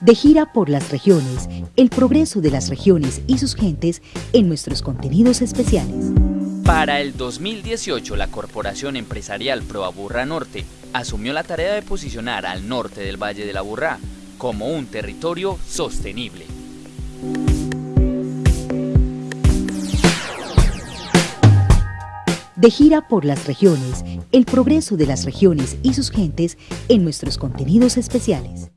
De gira por las regiones, el progreso de las regiones y sus gentes en nuestros contenidos especiales. Para el 2018, la Corporación Empresarial Proaburra Norte asumió la tarea de posicionar al norte del Valle de la Burrá como un territorio sostenible. De gira por las regiones, el progreso de las regiones y sus gentes en nuestros contenidos especiales.